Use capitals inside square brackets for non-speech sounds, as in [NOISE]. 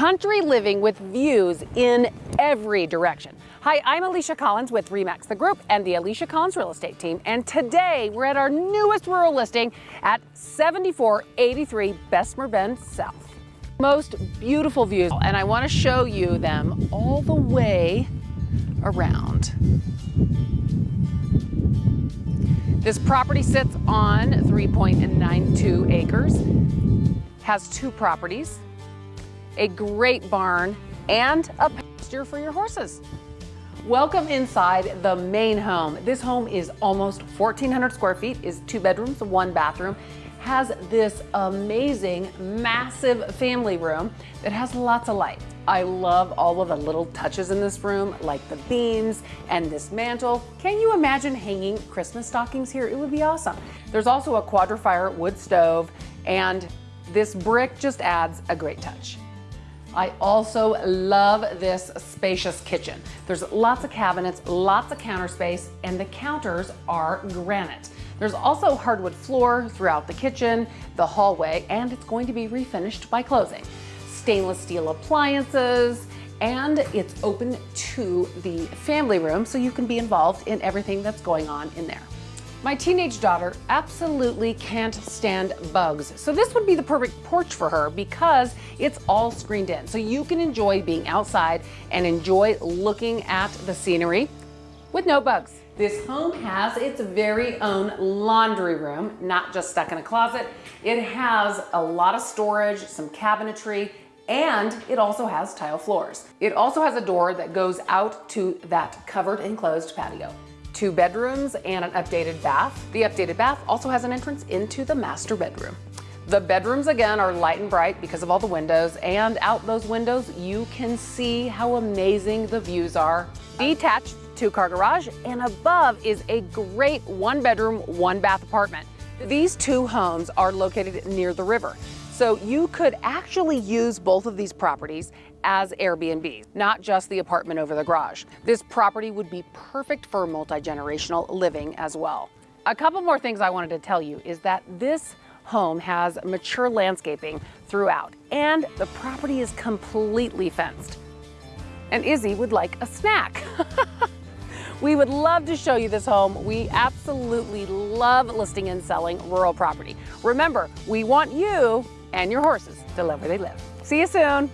country living with views in every direction. Hi, I'm Alicia Collins with Remax the Group and the Alicia Collins Real Estate Team. And today we're at our newest rural listing at 7483 Bessemer Bend South. Most beautiful views, and I want to show you them all the way around. This property sits on 3.92 acres, has two properties, a great barn, and a pasture for your horses. Welcome inside the main home. This home is almost 1,400 square feet, is two bedrooms, one bathroom, has this amazing, massive family room that has lots of light. I love all of the little touches in this room, like the beams and this mantle. Can you imagine hanging Christmas stockings here? It would be awesome. There's also a quadra-fire wood stove, and this brick just adds a great touch. I also love this spacious kitchen. There's lots of cabinets, lots of counter space, and the counters are granite. There's also hardwood floor throughout the kitchen, the hallway, and it's going to be refinished by closing. Stainless steel appliances, and it's open to the family room so you can be involved in everything that's going on in there. My teenage daughter absolutely can't stand bugs, so this would be the perfect porch for her because it's all screened in. So you can enjoy being outside and enjoy looking at the scenery with no bugs. This home has its very own laundry room, not just stuck in a closet. It has a lot of storage, some cabinetry, and it also has tile floors. It also has a door that goes out to that covered enclosed patio two bedrooms and an updated bath. The updated bath also has an entrance into the master bedroom. The bedrooms again are light and bright because of all the windows and out those windows you can see how amazing the views are. Detached two car garage and above is a great one bedroom, one bath apartment. These two homes are located near the river. So you could actually use both of these properties as Airbnb, not just the apartment over the garage. This property would be perfect for multi-generational living as well. A couple more things I wanted to tell you is that this home has mature landscaping throughout and the property is completely fenced. And Izzy would like a snack. [LAUGHS] We would love to show you this home. We absolutely love listing and selling rural property. Remember, we want you and your horses to live where they live. See you soon.